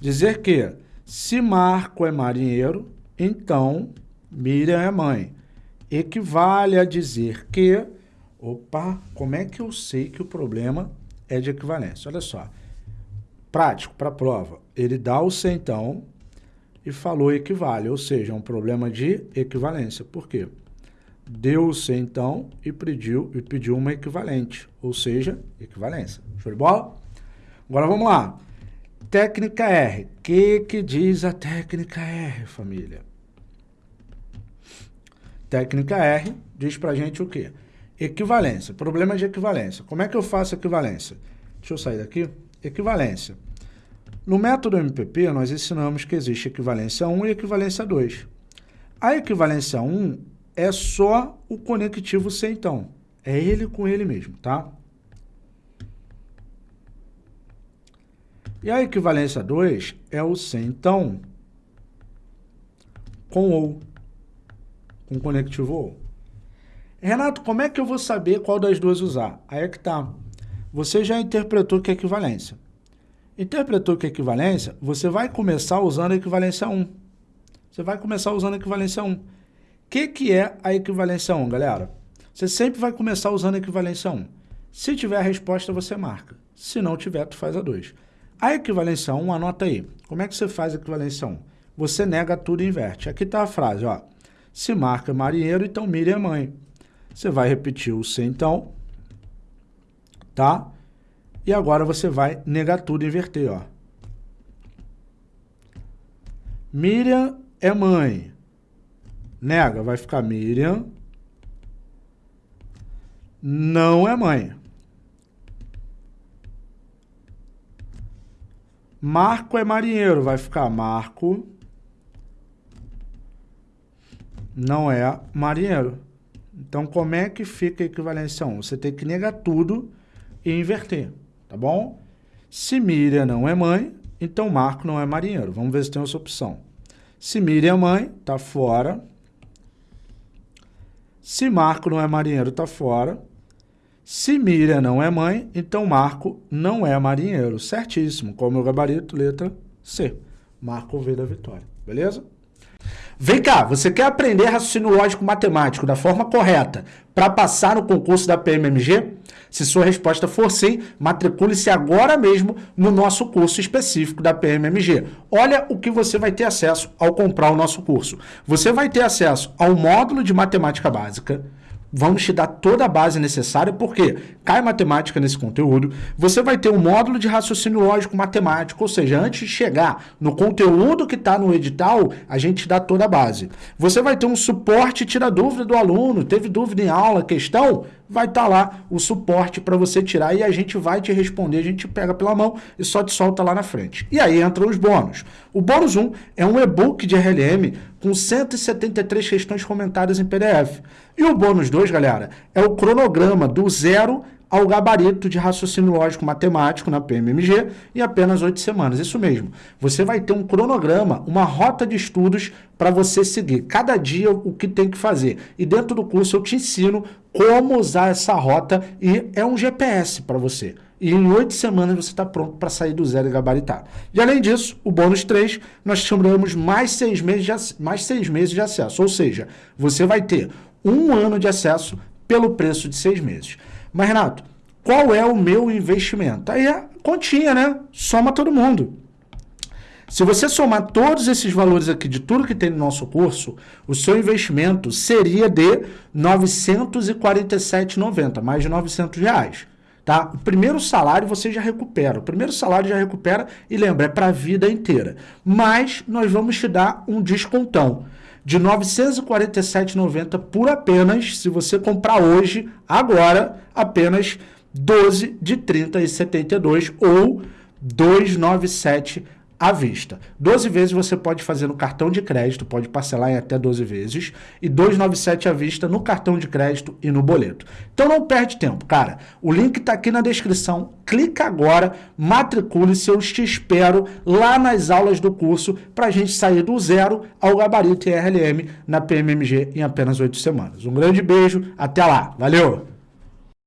dizer que se Marco é marinheiro, então Miriam é mãe. Equivale a dizer que, opa, como é que eu sei que o problema é de equivalência? Olha só, prático para prova, ele dá o centão e falou equivale, ou seja, é um problema de equivalência. Por quê? Deu o centão e pediu, e pediu uma equivalente, ou seja, equivalência. Show de bola? Agora vamos lá. Técnica R. O que, que diz a técnica R, família? Técnica R diz pra gente o quê? Equivalência. Problema de equivalência. Como é que eu faço equivalência? Deixa eu sair daqui. Equivalência. No método MPP, nós ensinamos que existe equivalência 1 e equivalência 2. A equivalência 1 é só o conectivo C, então. É ele com ele mesmo, tá? E a equivalência 2 é o C, então, com ou, com conectivo ou. Renato, como é que eu vou saber qual das duas usar? Aí é que tá. Você já interpretou que é equivalência. Interpretou que é equivalência, você vai começar usando a equivalência 1. Você vai começar usando a equivalência 1. O que, que é a equivalência 1, galera? Você sempre vai começar usando a equivalência 1. Se tiver a resposta, você marca. Se não tiver, tu faz a 2. A equivalência 1, anota aí. Como é que você faz a equivalência 1? Você nega tudo e inverte. Aqui está a frase, ó. Se marca marinheiro, então Miriam é mãe. Você vai repetir o se então, tá? E agora você vai negar tudo e inverter, ó. Miriam é mãe. Nega, vai ficar Miriam não é mãe. Marco é marinheiro, vai ficar Marco não é marinheiro. Então, como é que fica a equivalência 1? Você tem que negar tudo e inverter, tá bom? Se Miriam não é mãe, então Marco não é marinheiro. Vamos ver se tem essa opção. Se Miriam é mãe, tá fora. Se Marco não é marinheiro, tá fora. Se Miriam não é mãe, então Marco não é marinheiro. Certíssimo. Qual é o meu gabarito? Letra C. Marco veio da vitória. Beleza? Vem cá, você quer aprender raciocínio lógico matemático da forma correta para passar no concurso da PMMG? Se sua resposta for sim, matricule-se agora mesmo no nosso curso específico da PMMG. Olha o que você vai ter acesso ao comprar o nosso curso. Você vai ter acesso ao módulo de matemática básica, Vamos te dar toda a base necessária, porque cai matemática nesse conteúdo. Você vai ter um módulo de raciocínio lógico matemático, ou seja, antes de chegar no conteúdo que está no edital, a gente te dá toda a base. Você vai ter um suporte tira dúvida do aluno, teve dúvida em aula, questão, vai estar tá lá o suporte para você tirar e a gente vai te responder, a gente pega pela mão e só te solta lá na frente. E aí entram os bônus. O bônus 1 é um e-book de RLM com 173 questões comentadas em PDF. E o bônus 2, galera, é o cronograma do zero ao gabarito de raciocínio lógico matemático na PMMG em apenas oito semanas. Isso mesmo. Você vai ter um cronograma, uma rota de estudos para você seguir. Cada dia o que tem que fazer. E dentro do curso eu te ensino como usar essa rota e é um GPS para você. E em oito semanas você está pronto para sair do zero e gabaritar. E além disso, o bônus 3, nós chamamos mais seis, meses de, mais seis meses de acesso. Ou seja, você vai ter um ano de acesso pelo preço de seis meses. Mas, Renato, qual é o meu investimento? Aí é continha, né? Soma todo mundo. Se você somar todos esses valores aqui de tudo que tem no nosso curso, o seu investimento seria de R$ 947,90, mais de 900 reais. Tá? O primeiro salário você já recupera. O primeiro salário já recupera e lembra, é para a vida inteira. Mas nós vamos te dar um descontão de R$ 947,90 por apenas, se você comprar hoje, agora, apenas 12 de 30,72 ou 297 à vista. 12 vezes você pode fazer no cartão de crédito, pode parcelar em até 12 vezes, e 297 à vista no cartão de crédito e no boleto. Então não perde tempo, cara. O link está aqui na descrição. Clica agora, matricule-se, eu te espero lá nas aulas do curso para a gente sair do zero ao gabarito RLM na PMMG em apenas 8 semanas. Um grande beijo, até lá. Valeu!